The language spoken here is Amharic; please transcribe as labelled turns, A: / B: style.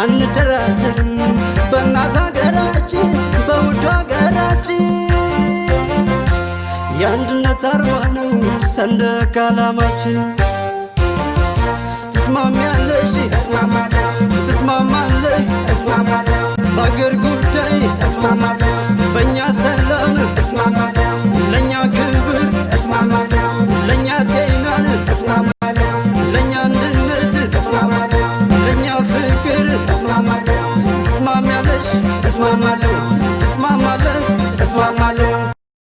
A: አንደራደርም በእናት ሀገራችን በውድ ሀገራችን የአንድነት አርማ ነው ሰንደቅ ዓላማችን። ትስማሚያለሽ?
B: እስማማለሁ
A: ትስማማለህ?
B: እስማማለሁ